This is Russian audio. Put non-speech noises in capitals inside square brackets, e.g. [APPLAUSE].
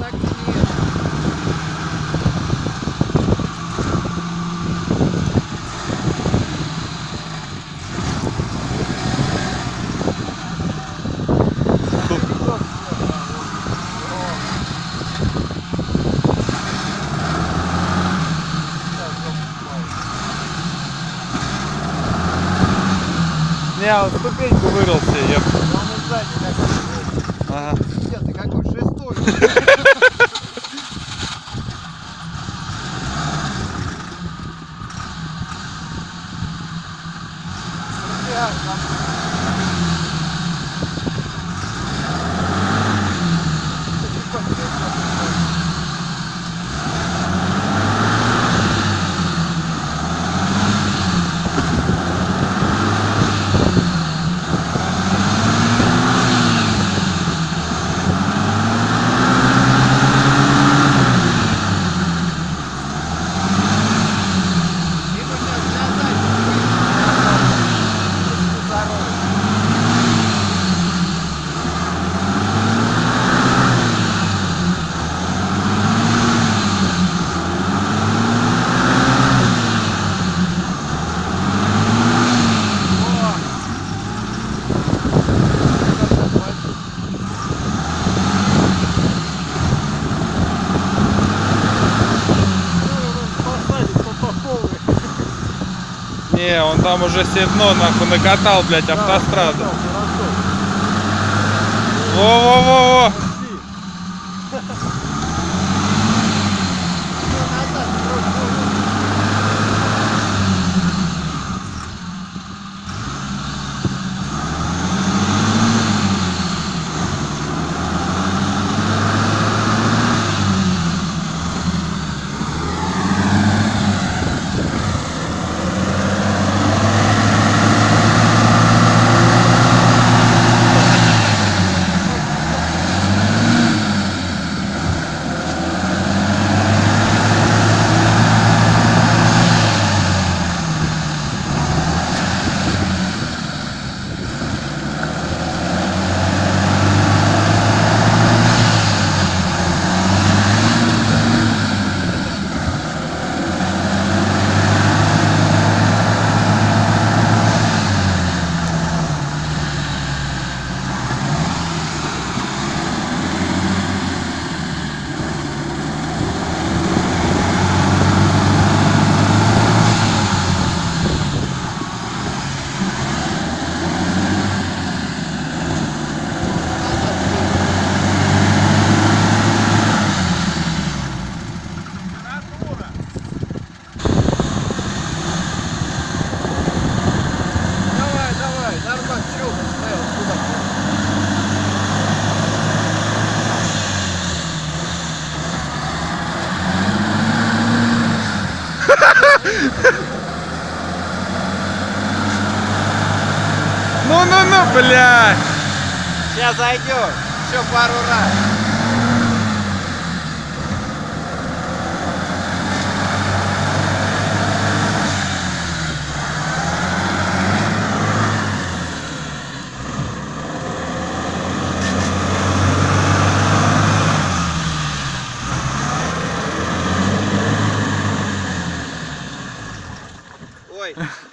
Так нет. Не, он ступеньку вырвался, еп. Там и сзади такой, Ага. Пиздец, ты какой шестой. [LAUGHS] Не, он там уже все дно нахуй накатал, блядь, автостраду. Во-во-во-во! Ну-ну-ну, блядь! Сейчас зайдем, еще пару раз. way. [LAUGHS]